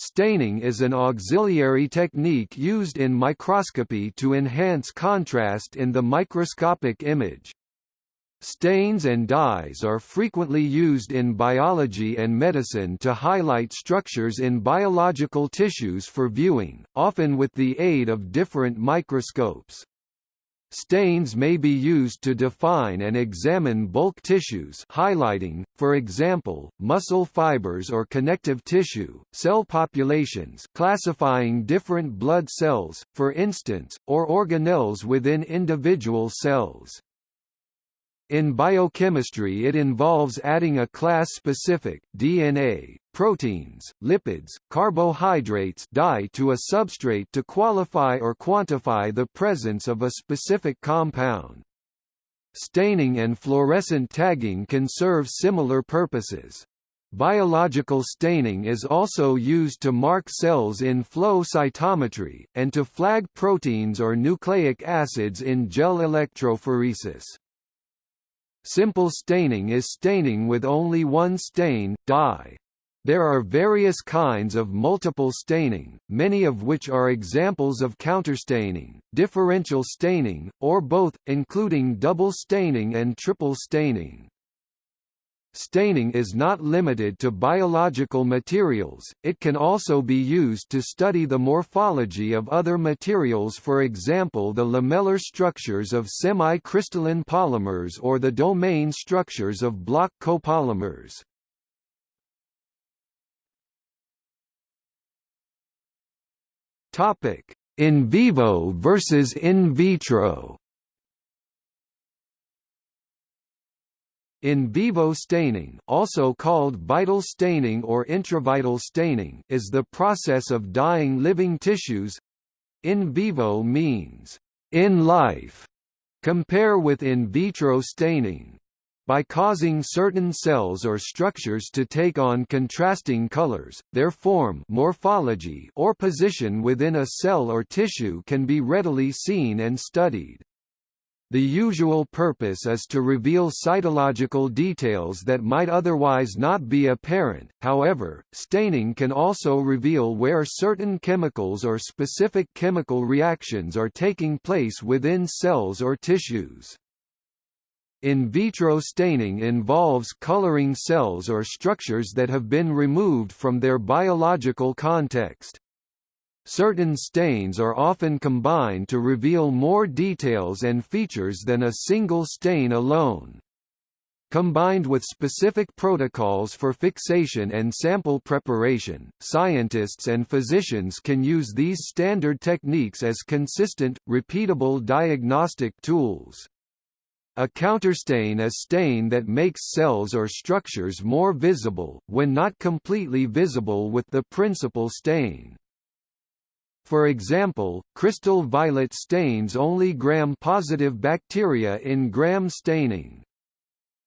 Staining is an auxiliary technique used in microscopy to enhance contrast in the microscopic image. Stains and dyes are frequently used in biology and medicine to highlight structures in biological tissues for viewing, often with the aid of different microscopes. Stains may be used to define and examine bulk tissues highlighting, for example, muscle fibers or connective tissue, cell populations classifying different blood cells, for instance, or organelles within individual cells. In biochemistry it involves adding a class-specific DNA, proteins, lipids, carbohydrates dye to a substrate to qualify or quantify the presence of a specific compound. Staining and fluorescent tagging can serve similar purposes. Biological staining is also used to mark cells in flow cytometry, and to flag proteins or nucleic acids in gel electrophoresis. Simple staining is staining with only one stain, dye. There are various kinds of multiple staining, many of which are examples of counterstaining, differential staining, or both, including double staining and triple staining. Staining is not limited to biological materials, it can also be used to study the morphology of other materials for example the lamellar structures of semi-crystalline polymers or the domain structures of block copolymers. In vivo versus in vitro In vivo staining also called vital staining or intravital staining is the process of dyeing living tissues. In vivo means, in life, compare with in vitro staining. By causing certain cells or structures to take on contrasting colors, their form morphology or position within a cell or tissue can be readily seen and studied. The usual purpose is to reveal cytological details that might otherwise not be apparent, however, staining can also reveal where certain chemicals or specific chemical reactions are taking place within cells or tissues. In vitro staining involves coloring cells or structures that have been removed from their biological context. Certain stains are often combined to reveal more details and features than a single stain alone. Combined with specific protocols for fixation and sample preparation, scientists and physicians can use these standard techniques as consistent, repeatable diagnostic tools. A counterstain is stain that makes cells or structures more visible, when not completely visible with the principal stain. For example, crystal violet stains only gram-positive bacteria in gram staining.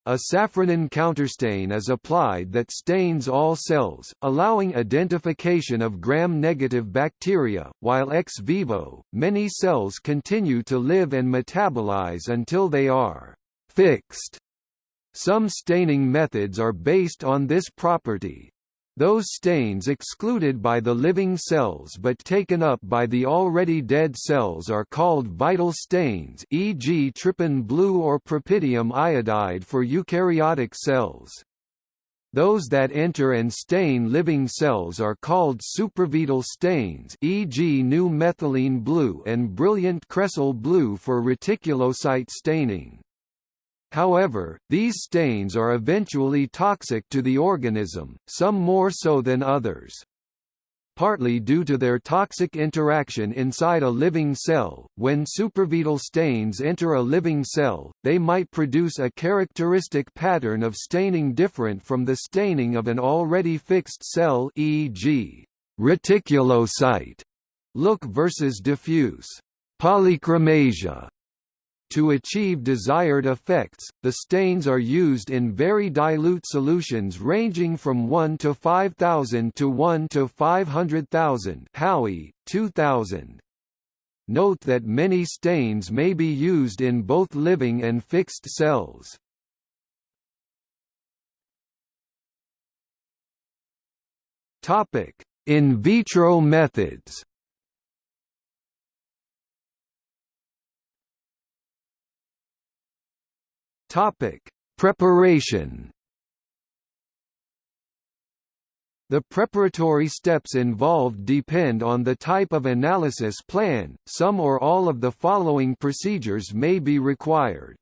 A safranin counterstain is applied that stains all cells, allowing identification of gram-negative bacteria, while ex vivo, many cells continue to live and metabolize until they are «fixed». Some staining methods are based on this property. Those stains excluded by the living cells but taken up by the already dead cells are called vital stains e.g. trypan blue or propidium iodide for eukaryotic cells. Those that enter and stain living cells are called supravital stains e.g. new methylene blue and brilliant cresol blue for reticulocyte staining. However, these stains are eventually toxic to the organism, some more so than others. Partly due to their toxic interaction inside a living cell, when supravital stains enter a living cell, they might produce a characteristic pattern of staining different from the staining of an already fixed cell e.g. reticulocyte look versus diffuse polychromasia to achieve desired effects, the stains are used in very dilute solutions ranging from 1 to 5000 to 1 to 500,000 Howie, 2000. Note that many stains may be used in both living and fixed cells. Topic: In vitro methods Topic: Preparation The preparatory steps involved depend on the type of analysis plan, some or all of the following procedures may be required.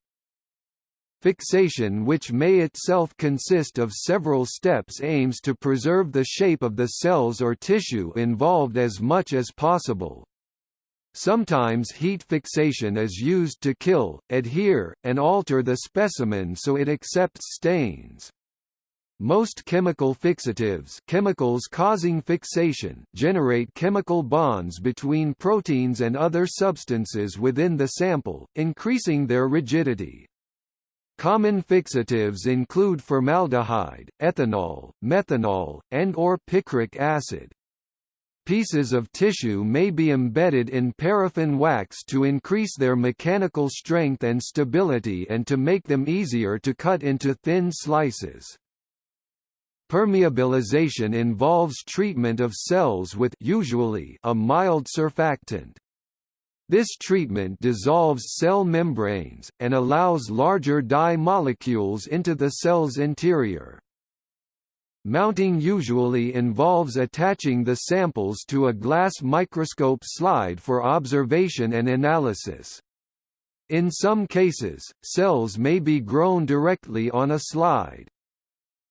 Fixation which may itself consist of several steps aims to preserve the shape of the cells or tissue involved as much as possible. Sometimes heat fixation is used to kill, adhere, and alter the specimen so it accepts stains. Most chemical fixatives chemicals causing fixation generate chemical bonds between proteins and other substances within the sample, increasing their rigidity. Common fixatives include formaldehyde, ethanol, methanol, and or picric acid. Pieces of tissue may be embedded in paraffin wax to increase their mechanical strength and stability and to make them easier to cut into thin slices. Permeabilization involves treatment of cells with usually a mild surfactant. This treatment dissolves cell membranes, and allows larger dye molecules into the cell's interior. Mounting usually involves attaching the samples to a glass microscope slide for observation and analysis. In some cases, cells may be grown directly on a slide.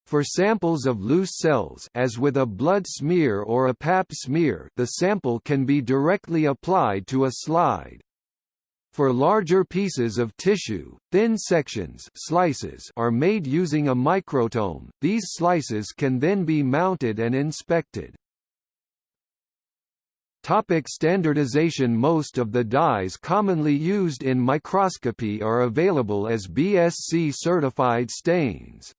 For samples of loose cells as with a blood smear or a pap smear the sample can be directly applied to a slide. For larger pieces of tissue, thin sections slices are made using a microtome, these slices can then be mounted and inspected. Topic standardization Most of the dyes commonly used in microscopy are available as BSC certified stains.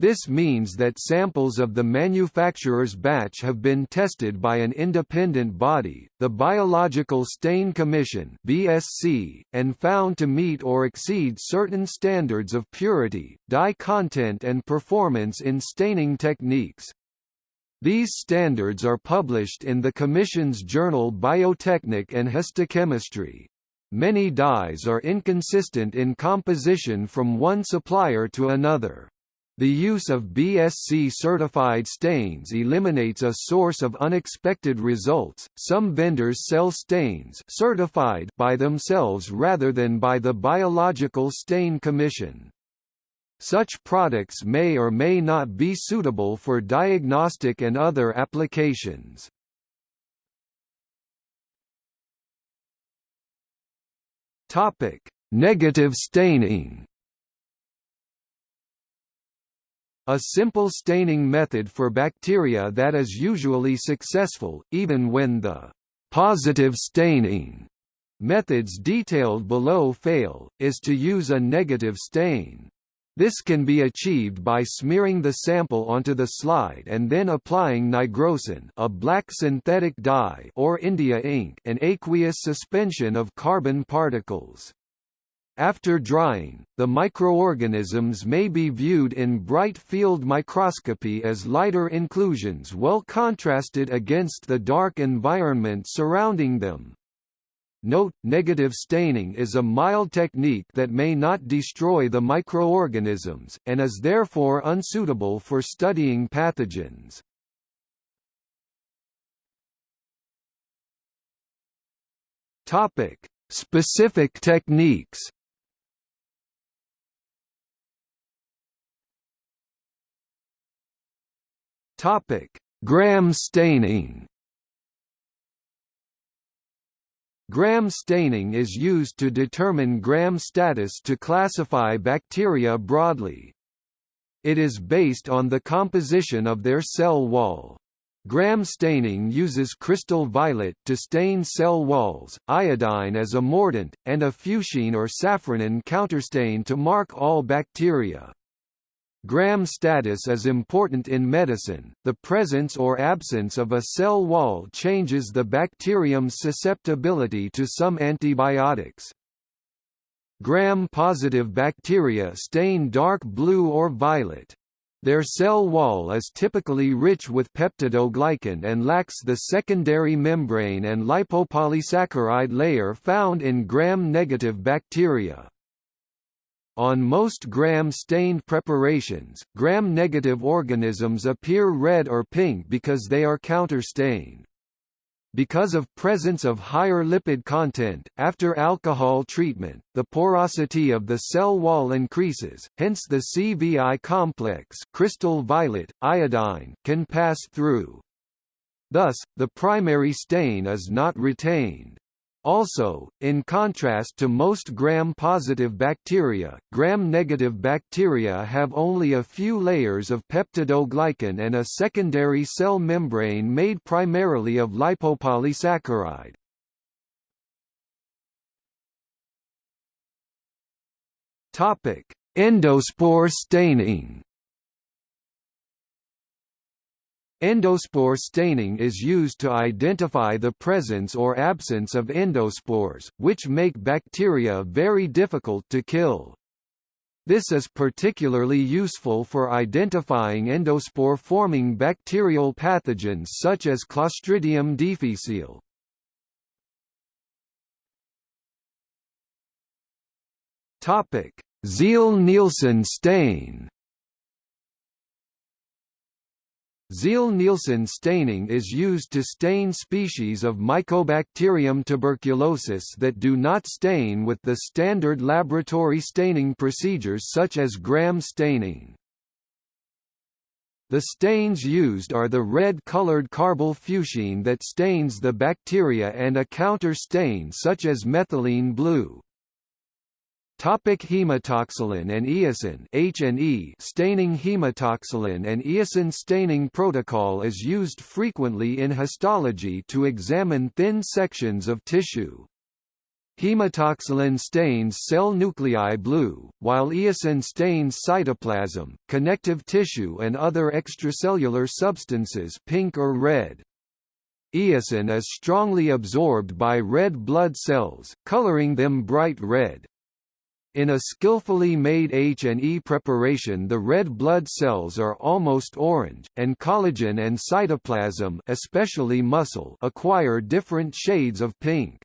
This means that samples of the manufacturer's batch have been tested by an independent body, the Biological Stain Commission (BSC), and found to meet or exceed certain standards of purity, dye content and performance in staining techniques. These standards are published in the Commission's journal Biotechnic and Histochemistry. Many dyes are inconsistent in composition from one supplier to another. The use of BSC-certified stains eliminates a source of unexpected results. Some vendors sell stains certified by themselves rather than by the Biological Stain Commission. Such products may or may not be suitable for diagnostic and other applications. Topic: Negative staining. A simple staining method for bacteria that is usually successful, even when the positive staining methods detailed below fail, is to use a negative stain. This can be achieved by smearing the sample onto the slide and then applying nigrosin a black synthetic dye or India ink an aqueous suspension of carbon particles. After drying, the microorganisms may be viewed in bright field microscopy as lighter inclusions well contrasted against the dark environment surrounding them. Note, negative staining is a mild technique that may not destroy the microorganisms, and is therefore unsuitable for studying pathogens. Specific techniques Topic: Gram staining. Gram staining is used to determine gram status to classify bacteria broadly. It is based on the composition of their cell wall. Gram staining uses crystal violet to stain cell walls, iodine as a mordant, and a fuchsin or safranin counterstain to mark all bacteria. Gram status is important in medicine. The presence or absence of a cell wall changes the bacterium's susceptibility to some antibiotics. Gram-positive bacteria stain dark blue or violet. Their cell wall is typically rich with peptidoglycan and lacks the secondary membrane and lipopolysaccharide layer found in gram-negative bacteria. On most gram-stained preparations, gram-negative organisms appear red or pink because they are counterstained. Because of presence of higher lipid content, after alcohol treatment, the porosity of the cell wall increases, hence the CVI complex crystal violet, iodine can pass through. Thus, the primary stain is not retained. Also, in contrast to most gram-positive bacteria, gram-negative bacteria have only a few layers of peptidoglycan and a secondary cell membrane made primarily of lipopolysaccharide. Endospore staining Endospore staining is used to identify the presence or absence of endospores, which make bacteria very difficult to kill. This is particularly useful for identifying endospore-forming bacterial pathogens such as Clostridium difficile. Ziehl-Neelsen stain Ziehl-Neelsen staining is used to stain species of Mycobacterium tuberculosis that do not stain with the standard laboratory staining procedures such as gram staining. The stains used are the red-colored carbol fuchsin that stains the bacteria and a counter stain such as methylene blue. Topic hematoxylin and eosin H&E staining hematoxylin and eosin staining protocol is used frequently in histology to examine thin sections of tissue. Hematoxylin stains cell nuclei blue, while eosin stains cytoplasm, connective tissue and other extracellular substances pink or red. Eosin is strongly absorbed by red blood cells, coloring them bright red. In a skillfully made H&E preparation the red blood cells are almost orange, and collagen and cytoplasm especially muscle acquire different shades of pink.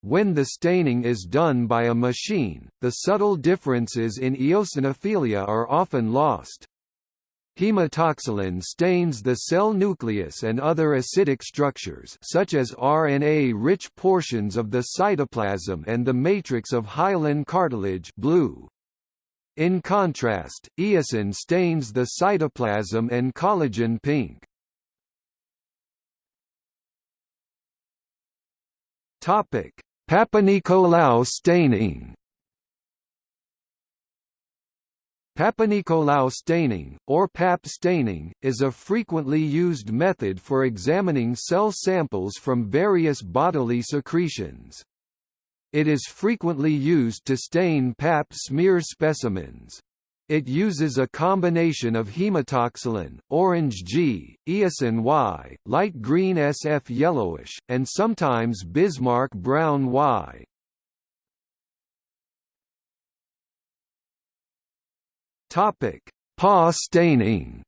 When the staining is done by a machine, the subtle differences in eosinophilia are often lost. Hematoxylin stains the cell nucleus and other acidic structures such as RNA-rich portions of the cytoplasm and the matrix of hyaline cartilage blue. In contrast, eosin stains the cytoplasm and collagen pink. Papanicolaou staining Papanicolaou staining, or PAP staining, is a frequently used method for examining cell samples from various bodily secretions. It is frequently used to stain PAP smear specimens. It uses a combination of hematoxylin, orange G, eosin Y, light green SF yellowish, and sometimes Bismarck brown Y. Topic: PA staining.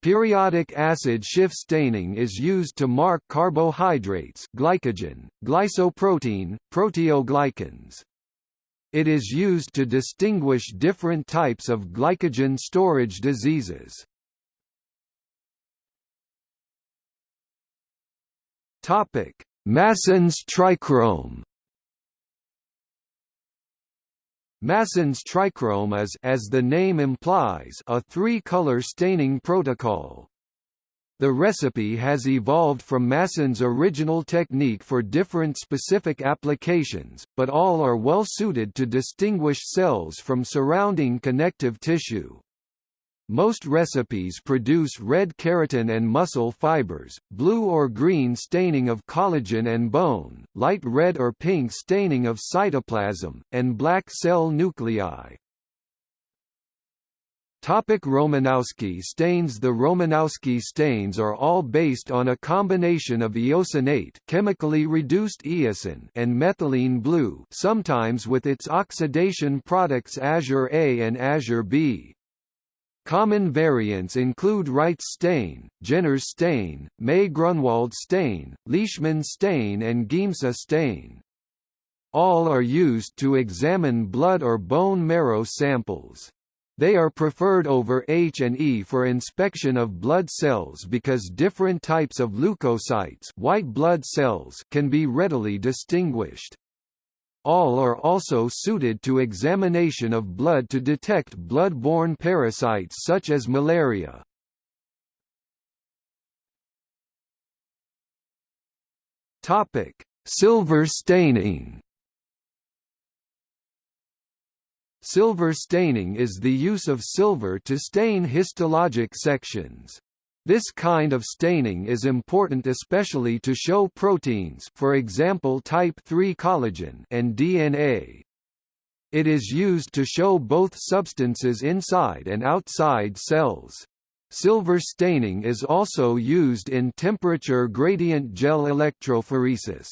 Periodic acid Schiff staining is used to mark carbohydrates glycogen, glycoprotein, proteoglycans. It is used to distinguish different types of glycogen storage diseases. Topic: Masson's trichrome Masson's trichrome is as the name implies a three-color staining protocol. The recipe has evolved from Masson's original technique for different specific applications, but all are well suited to distinguish cells from surrounding connective tissue. Most recipes produce red keratin and muscle fibers, blue or green staining of collagen and bone, light red or pink staining of cytoplasm, and black cell nuclei. Topic Romanowsky stains The Romanowsky stains are all based on a combination of eosinate chemically reduced eosin and methylene blue sometimes with its oxidation products Azure A and Azure B. Common variants include Wright's stain, Jenner's stain, May-Grunwald stain, Leishman stain and Giemsa stain. All are used to examine blood or bone marrow samples. They are preferred over H&E for inspection of blood cells because different types of leukocytes white blood cells can be readily distinguished. All are also suited to examination of blood to detect blood-borne parasites such as malaria. Topic: Silver staining Silver staining is the use of silver to stain histologic sections. This kind of staining is important especially to show proteins for example type III collagen and DNA. It is used to show both substances inside and outside cells. Silver staining is also used in temperature gradient gel electrophoresis.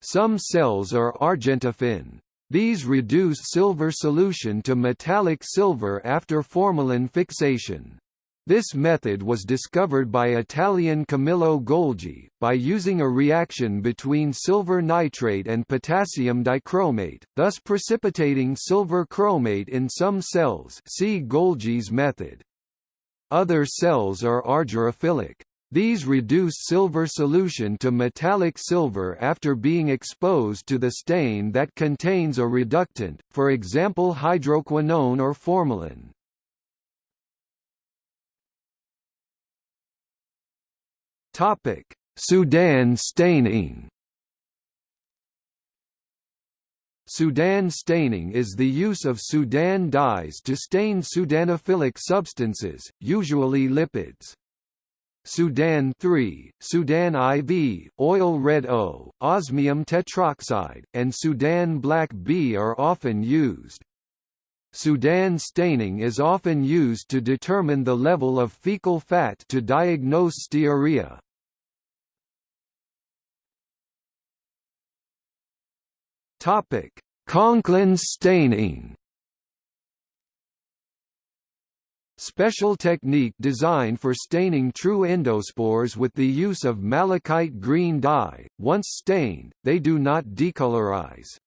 Some cells are argentaffin, these reduce silver solution to metallic silver after formalin fixation. This method was discovered by Italian Camillo Golgi, by using a reaction between silver nitrate and potassium dichromate, thus precipitating silver chromate in some cells see Golgi's method. Other cells are argyrophilic. These reduce silver solution to metallic silver after being exposed to the stain that contains a reductant, for example hydroquinone or formalin. Sudan staining Sudan staining is the use of Sudan dyes to stain Sudanophilic substances, usually lipids. Sudan 3, Sudan IV, oil red O, osmium tetroxide, and Sudan black B are often used. Sudan staining is often used to determine the level of fecal fat to diagnose stearia. Topic: Conklin staining Special technique designed for staining true endospores with the use of malachite green dye. Once stained, they do not decolorize.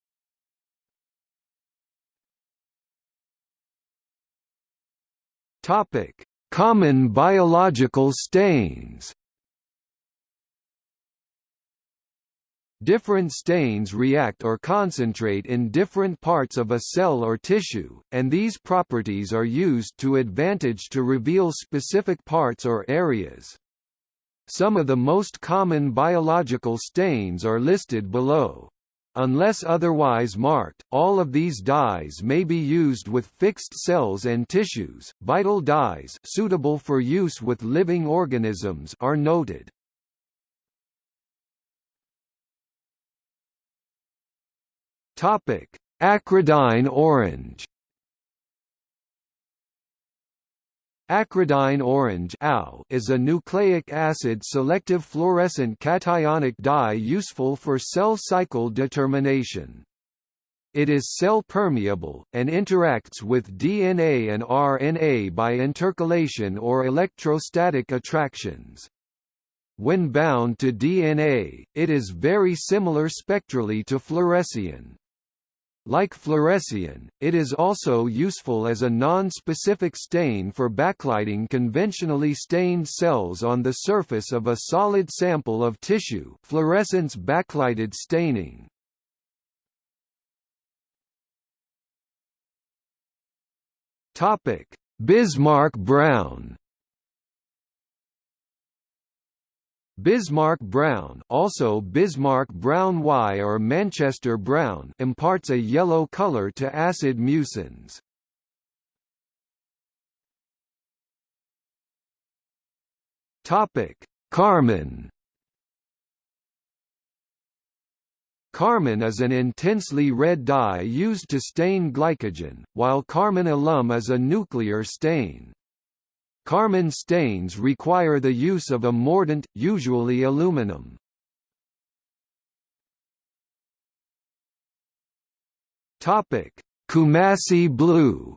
Topic: Common biological stains. Different stains react or concentrate in different parts of a cell or tissue, and these properties are used to advantage to reveal specific parts or areas. Some of the most common biological stains are listed below. Unless otherwise marked, all of these dyes may be used with fixed cells and tissues. Vital dyes suitable for use with living organisms are noted. Topic: Acridine orange. Acridine orange is a nucleic acid selective fluorescent cationic dye useful for cell cycle determination. It is cell permeable, and interacts with DNA and RNA by intercalation or electrostatic attractions. When bound to DNA, it is very similar spectrally to fluorescein. Like fluorescein, it is also useful as a non-specific stain for backlighting conventionally stained cells on the surface of a solid sample of tissue fluorescence backlighted staining. Bismarck brown Bismarck brown also Bismarck brown Y or Manchester brown imparts a yellow color to acid mucins. Topic: Carmine Carmine is an intensely red dye used to stain glycogen, while carmine alum is a nuclear stain. Carmine stains require the use of a mordant, usually aluminum. Topic: Coomassie blue.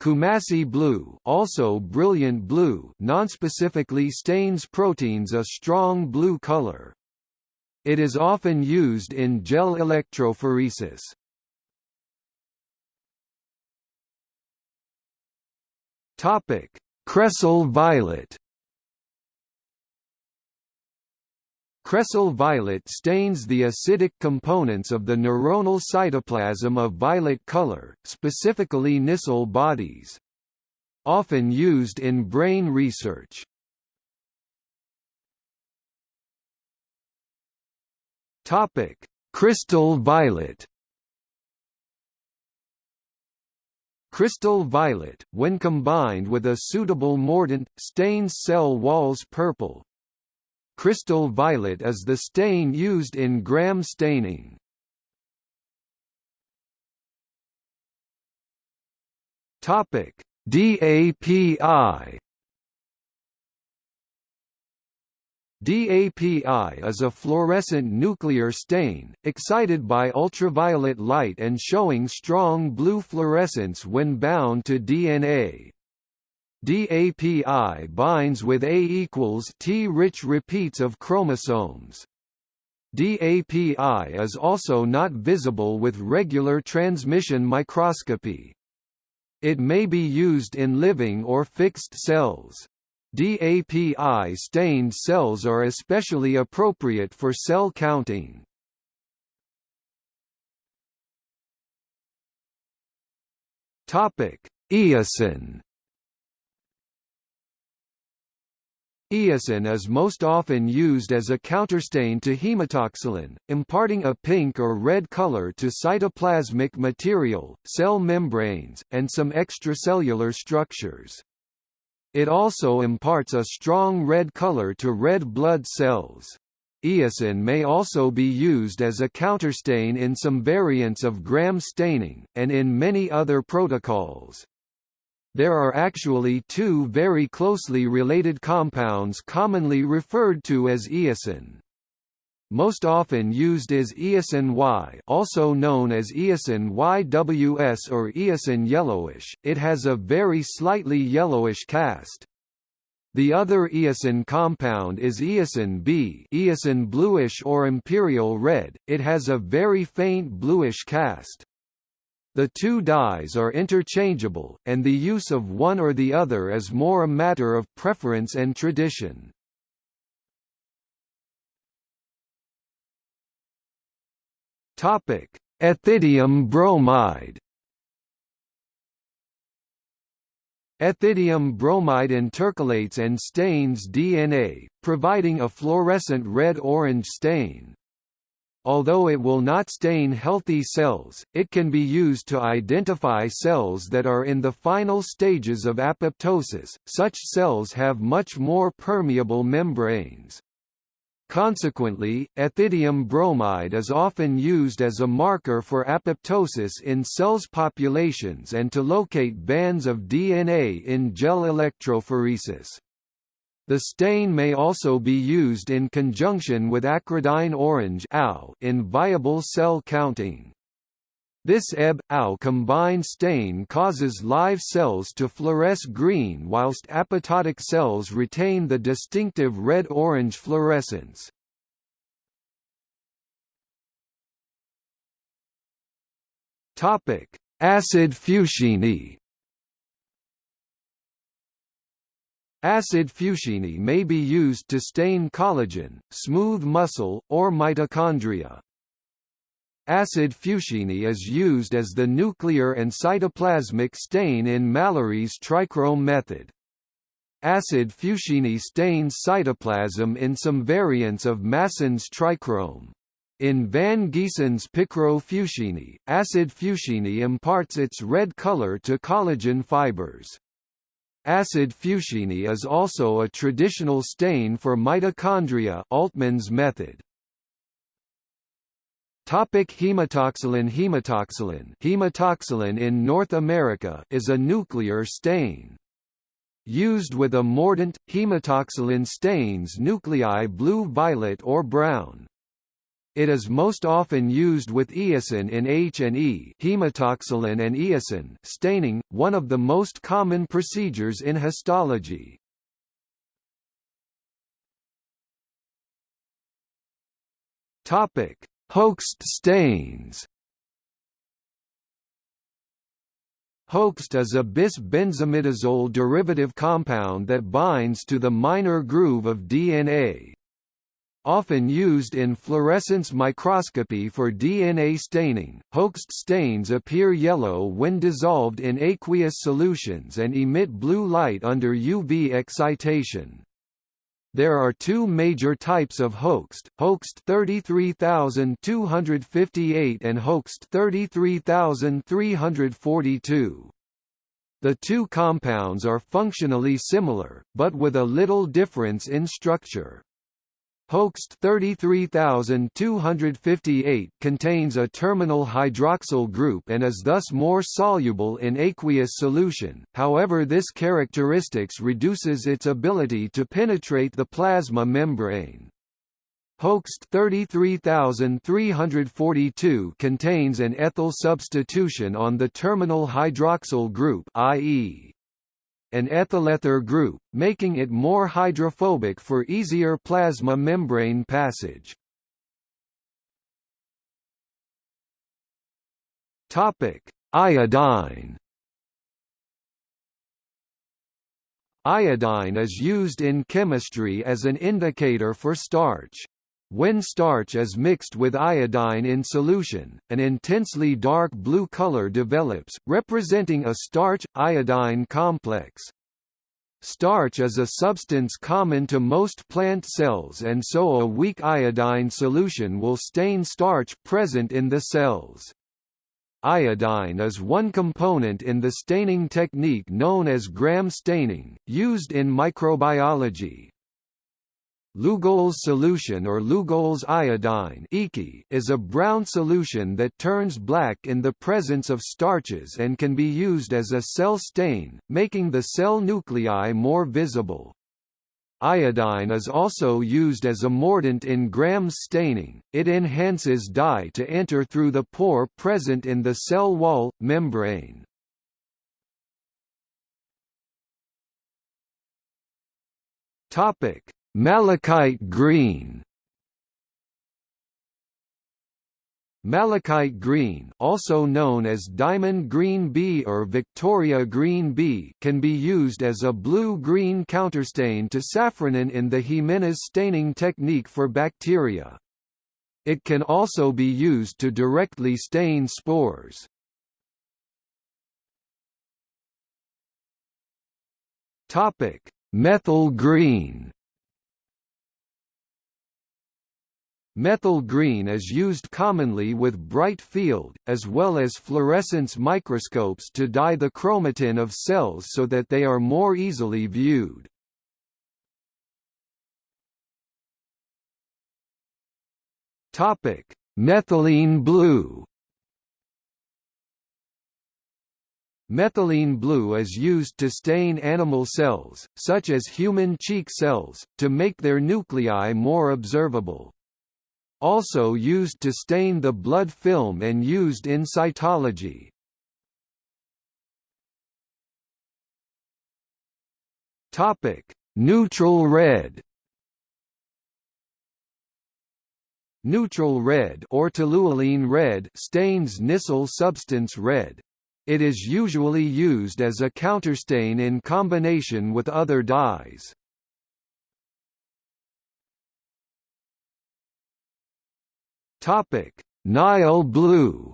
Coomassie blue, also brilliant blue, nonspecifically stains proteins a strong blue color. It is often used in gel electrophoresis. Topic: Cresol violet. Cresol violet stains the acidic components of the neuronal cytoplasm of violet color, specifically Nissl bodies. Often used in brain research. Topic: Crystal violet. Crystal violet, when combined with a suitable mordant, stains cell walls purple, Crystal violet is the stain used in gram staining. Topic: DAPI DAPI is a fluorescent nuclear stain, excited by ultraviolet light and showing strong blue fluorescence when bound to DNA. DAPI binds with A equals T-rich repeats of chromosomes. DAPI is also not visible with regular transmission microscopy. It may be used in living or fixed cells. DAPI-stained cells are especially appropriate for cell counting. Eosin Eosin is most often used as a counterstain to hematoxylin, imparting a pink or red color to cytoplasmic material, cell membranes, and some extracellular structures. It also imparts a strong red color to red blood cells. Eosin may also be used as a counterstain in some variants of gram staining, and in many other protocols. There are actually two very closely related compounds commonly referred to as eosin. Most often used is eosin Y also known as eosin YWS or eosin yellowish, it has a very slightly yellowish cast. The other eosin compound is eosin B eosin bluish or imperial red, it has a very faint bluish cast. The two dyes are interchangeable, and the use of one or the other is more a matter of preference and tradition. Ethidium bromide Ethidium bromide intercalates and stains DNA, providing a fluorescent red-orange stain. Although it will not stain healthy cells, it can be used to identify cells that are in the final stages of apoptosis. Such cells have much more permeable membranes. Consequently, ethidium bromide is often used as a marker for apoptosis in cells populations and to locate bands of DNA in gel electrophoresis. The stain may also be used in conjunction with acridine orange in viable cell counting. This Eb-Au combined stain causes live cells to fluoresce green whilst apoptotic cells retain the distinctive red-orange fluorescence. Acid fuchsine Acid fuchsine may be used to stain collagen, smooth muscle, or mitochondria. Acid fuchsine is used as the nuclear and cytoplasmic stain in Mallory's trichrome method. Acid fuchsine stains cytoplasm in some variants of Masson's trichrome. In Van Gieson's picro-fuchsine, acid fuchsine imparts its red color to collagen fibers. Acid fuchsine is also a traditional stain for mitochondria Altmann's method. Topic hematoxylin Hematoxylin Hematoxylin in North America is a nuclear stain. Used with a mordant, hematoxylin stains nuclei blue-violet or brown. It is most often used with eosin in H&E hematoxylin and eosin staining, one of the most common procedures in histology. Topic: Hoechst stains. Hoechst is a bis-benzimidazole derivative compound that binds to the minor groove of DNA. Often used in fluorescence microscopy for DNA staining, Hoechst stains appear yellow when dissolved in aqueous solutions and emit blue light under UV excitation. There are two major types of Hoechst, Hoechst 33258 and Hoechst 33342. The two compounds are functionally similar, but with a little difference in structure. Hoechst 33258 contains a terminal hydroxyl group and is thus more soluble in aqueous solution, however this characteristics reduces its ability to penetrate the plasma membrane. Hoechst 33342 contains an ethyl substitution on the terminal hydroxyl group i.e an ethylether group, making it more hydrophobic for easier plasma membrane passage. Topic: Iodine. Iodine is used in chemistry as an indicator for starch. When starch is mixed with iodine in solution, an intensely dark blue color develops, representing a starch-iodine complex. Starch is a substance common to most plant cells and so a weak iodine solution will stain starch present in the cells. Iodine is one component in the staining technique known as Gram staining, used in microbiology. Lugol's solution or Lugol's iodine is a brown solution that turns black in the presence of starches and can be used as a cell stain, making the cell nuclei more visible. Iodine is also used as a mordant in Gram's staining, it enhances dye to enter through the pore present in the cell wall, membrane. Topic Malachite green Malachite green also known as diamond green B or Victoria green B can be used as a blue-green counterstain to safranin in the Gimenez staining technique for bacteria. It can also be used to directly stain spores. Topic: Methyl green Methyl green is used commonly with bright field, as well as fluorescence microscopes to dye the chromatin of cells so that they are more easily viewed. Methylene blue Methylene blue is used to stain animal cells, such as human cheek cells, to make their nuclei more observable also used to stain the blood film and used in cytology. Topic: Neutral red. Neutral red or toluene red stains Nissl substance red. It is usually used as a counterstain in combination with other dyes. Topic: Nile blue.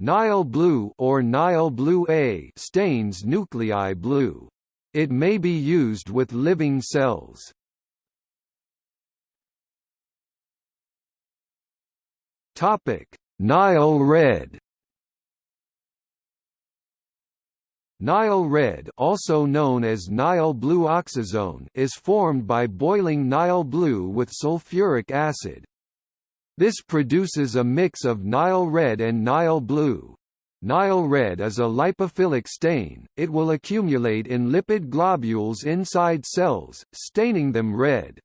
Nile blue or Nile blue A stains nuclei blue. It may be used with living cells. Topic: Nile red. Nile red also known as Nile blue oxazone is formed by boiling Nile blue with sulfuric acid. This produces a mix of Nile red and Nile blue. Nile red is a lipophilic stain, it will accumulate in lipid globules inside cells, staining them red.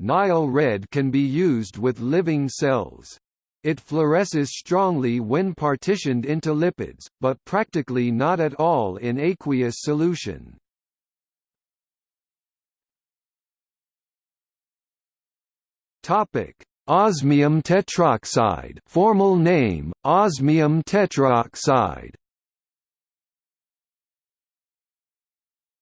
Nile red can be used with living cells. It fluoresces strongly when partitioned into lipids, but practically not at all in aqueous solution. Topic: Osmium tetroxide formal name, osmium tetroxide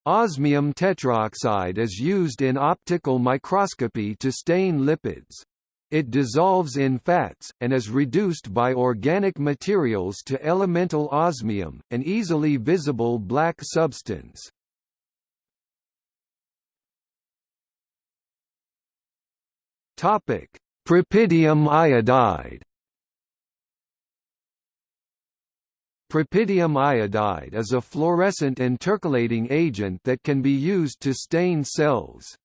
Osmium tetroxide is used in optical microscopy to stain lipids. It dissolves in fats, and is reduced by organic materials to elemental osmium, an easily visible black substance. Topic: Propidium iodide Propidium iodide is a fluorescent intercalating agent that can be used to stain cells.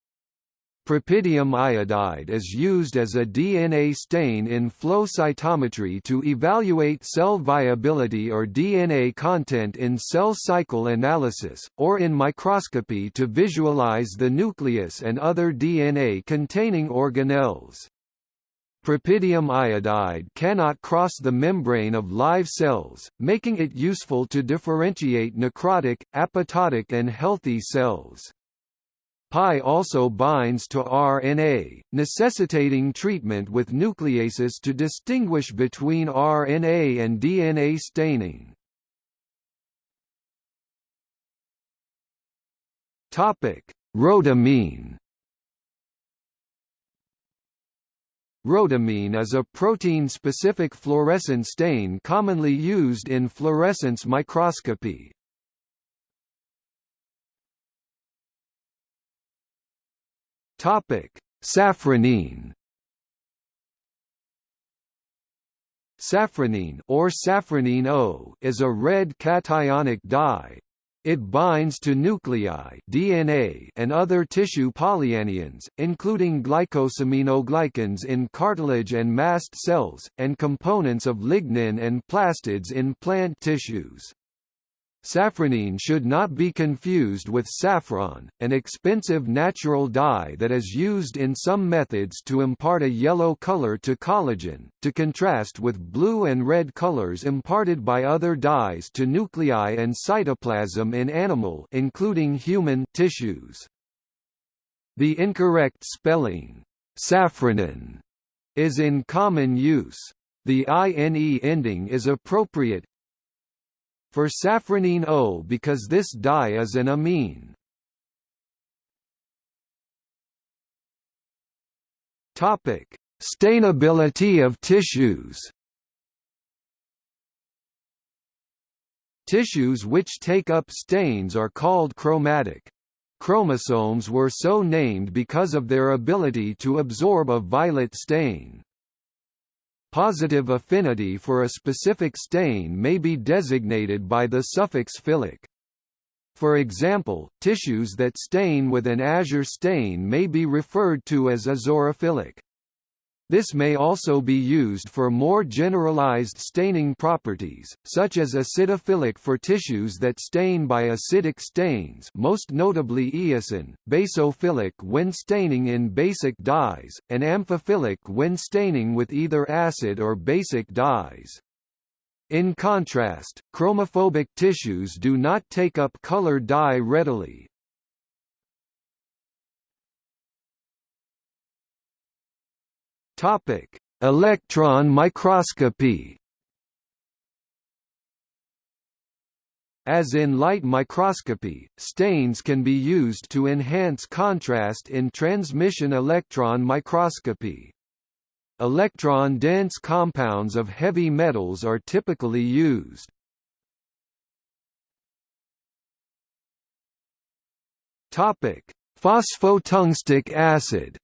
Propidium iodide is used as a DNA stain in flow cytometry to evaluate cell viability or DNA content in cell cycle analysis, or in microscopy to visualize the nucleus and other DNA-containing organelles. Propidium iodide cannot cross the membrane of live cells, making it useful to differentiate necrotic, apoptotic and healthy cells. Pi also binds to RNA, necessitating treatment with nucleases to distinguish between RNA and DNA staining. Rhodamine Rhodamine is a protein-specific fluorescent stain commonly used in fluorescence microscopy. Topic: Safranine. Safranine or safranine O is a red cationic dye, it binds to nuclei DNA and other tissue polyanions, including glycosaminoglycans in cartilage and mast cells, and components of lignin and plastids in plant tissues. Safranine should not be confused with saffron, an expensive natural dye that is used in some methods to impart a yellow color to collagen, to contrast with blue and red colors imparted by other dyes to nuclei and cytoplasm in animal including human tissues. The incorrect spelling, safranin, is in common use. The INE ending is appropriate, for safranine O because this dye is an amine. Topic: Stainability of tissues. Tissues which take up stains are called chromatic. Chromosomes were so named because of their ability to absorb a violet stain. Positive affinity for a specific stain may be designated by the suffix philic. For example, tissues that stain with an azure stain may be referred to as azurophilic. This may also be used for more generalized staining properties, such as acidophilic for tissues that stain by acidic stains most notably eosin, basophilic when staining in basic dyes, and amphophilic when staining with either acid or basic dyes. In contrast, chromophobic tissues do not take up color dye readily, Topic: Electron microscopy. As in light microscopy, stains can be used to enhance contrast in transmission electron microscopy. Electron-dense compounds of heavy metals are typically used. Phosphotungstic acid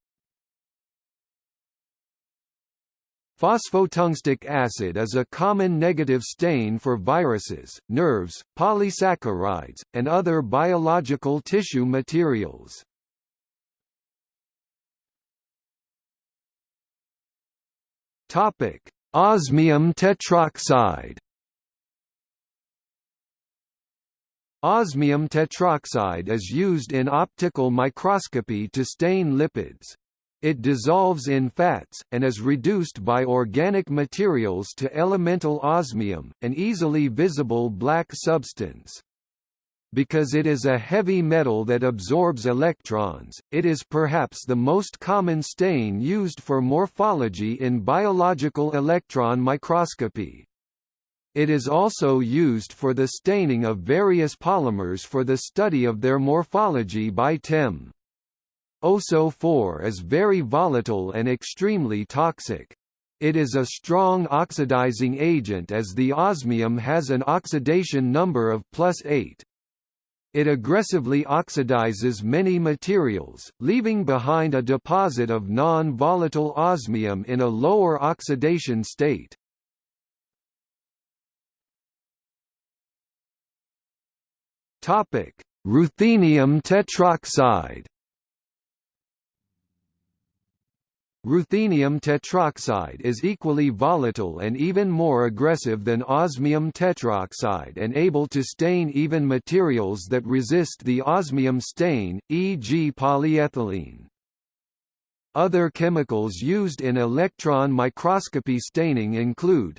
Phosphotungstic acid is a common negative stain for viruses, nerves, polysaccharides, and other biological tissue materials. Topic: Osmium tetroxide. Osmium tetroxide is used in optical microscopy to stain lipids. It dissolves in fats, and is reduced by organic materials to elemental osmium, an easily visible black substance. Because it is a heavy metal that absorbs electrons, it is perhaps the most common stain used for morphology in biological electron microscopy. It is also used for the staining of various polymers for the study of their morphology by TEM. OSO4 is very volatile and extremely toxic. It is a strong oxidizing agent as the osmium has an oxidation number of plus 8. It aggressively oxidizes many materials, leaving behind a deposit of non-volatile osmium in a lower oxidation state. Ruthenium tetroxide Ruthenium tetroxide is equally volatile and even more aggressive than osmium tetroxide and able to stain even materials that resist the osmium stain, e.g. polyethylene. Other chemicals used in electron microscopy staining include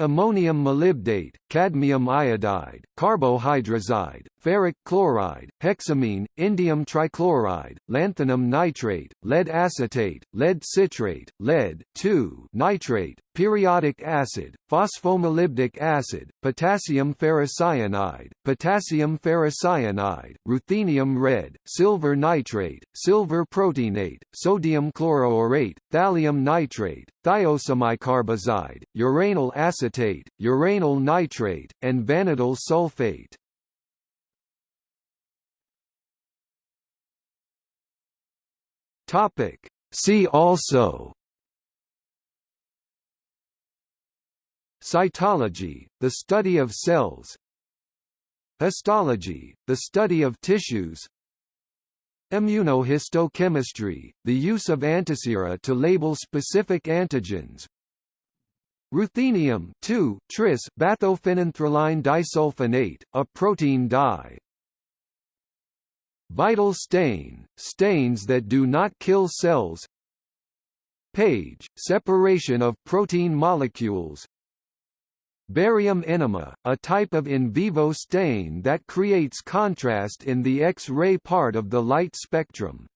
ammonium molybdate, cadmium iodide, carbohydrazide, ferric chloride, hexamine, indium trichloride, lanthanum nitrate, lead acetate, lead citrate, lead nitrate, periodic acid, phosphomolybdic acid, potassium ferricyanide, potassium ferrocyanide, ruthenium red, silver nitrate, silver proteinate, sodium chloroaurate, thallium nitrate, thiosemicarbazide, uranyl acetate, uranyl nitrate, and vanadyl sulfate. Topic. See also Cytology, the study of cells Histology, the study of tissues Immunohistochemistry, the use of antisera to label specific antigens Ruthenium tris bathophenanthroline disulfonate, a protein dye. Vital stain, stains that do not kill cells. Page, separation of protein molecules. Barium enema, a type of in vivo stain that creates contrast in the X-ray part of the light spectrum.